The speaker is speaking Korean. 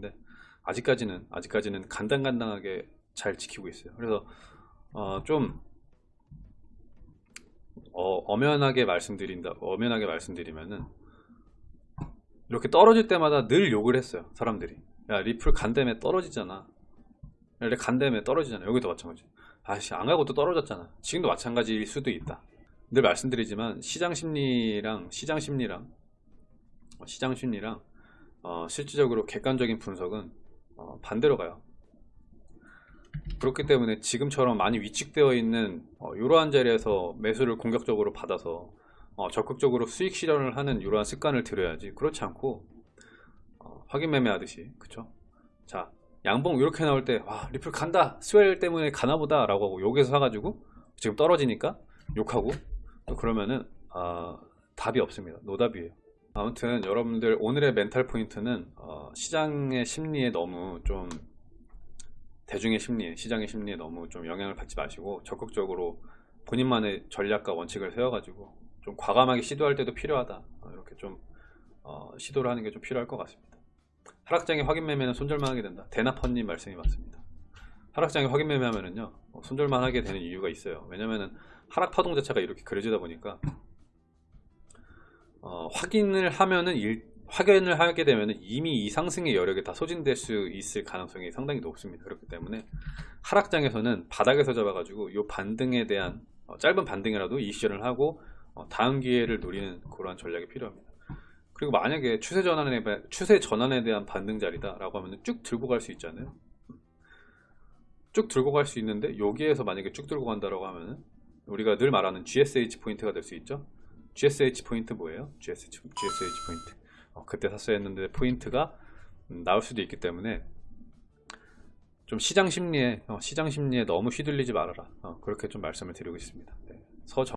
같은데 아직까지는 아직까지는 간당간당하게 잘 지키고 있어요. 그래서 어, 좀 어, 엄연하게 말씀드린다 엄연하게 말씀드리면은 이렇게 떨어질 때마다 늘 욕을 했어요 사람들이. 야 리플 간댐에 떨어지잖아. 원래 간댐에 떨어지잖아. 여기도 마찬가지. 아씨 안 가고 또 떨어졌잖아. 지금도 마찬가지일 수도 있다. 늘 말씀드리지만 시장 심리랑 시장 심리랑 어, 시장 심리랑 어, 실질적으로 객관적인 분석은 어, 반대로 가요. 그렇기 때문에 지금처럼 많이 위축되어 있는 어, 이러한 자리에서 매수를 공격적으로 받아서 어, 적극적으로 수익 실현을 하는 이러한 습관을 들여야지 그렇지 않고 어, 확인 매매 하듯이 그쵸? 자 양봉 이렇게 나올 때 와 리플 간다! 스웰 때문에 가나보다! 라고 하고 욕해서 사가지고 지금 떨어지니까 욕하고 또 그러면은 아, 답이 없습니다. 노답이에요 아무튼 여러분들 오늘의 멘탈 포인트는 어, 시장의 심리에 너무 좀 대중의 심리에 시장의 심리에 너무 좀 영향을 받지 마시고 적극적으로 본인만의 전략과 원칙을 세워가지고 좀 과감하게 시도할 때도 필요하다. 어, 이렇게 좀 어, 시도를 하는 게 좀 필요할 것 같습니다. 하락장에 확인 매매는 손절만 하게 된다. 대나펀님 말씀이 맞습니다. 하락장에 확인 매매하면은요 어, 손절만 하게 되는 이유가 있어요. 왜냐면은 하락 파동 자체가 이렇게 그려지다 보니까 어, 확인을 하면은 일, 확인을 하게 되면은 이미 이 상승의 여력에 다 소진될 수 있을 가능성이 상당히 높습니다. 그렇기 때문에 하락장에서는 바닥에서 잡아가지고 이 반등에 대한 어, 짧은 반등이라도 이시전을 하고 어, 다음 기회를 노리는 그러한 전략이 필요합니다. 그리고 만약에 추세 전환에 추세 전환에 대한 반등 자리다 라고 하면 쭉 들고 갈 수 있잖아요? 쭉 들고 갈 수 있는데 여기에서 만약에 쭉 들고 간다라고 하면은 우리가 늘 말하는 GSH 포인트가 될 수 있죠 GSH 포인트 뭐예요? GSH, GSH 포인트 어, 그때 샀어야 했는데 포인트가 음, 나올 수도 있기 때문에 좀 시장 심리에 어, 시장 심리에 너무 휘둘리지 말아라 어, 그렇게 좀 말씀을 드리고 있습니다 네. 서정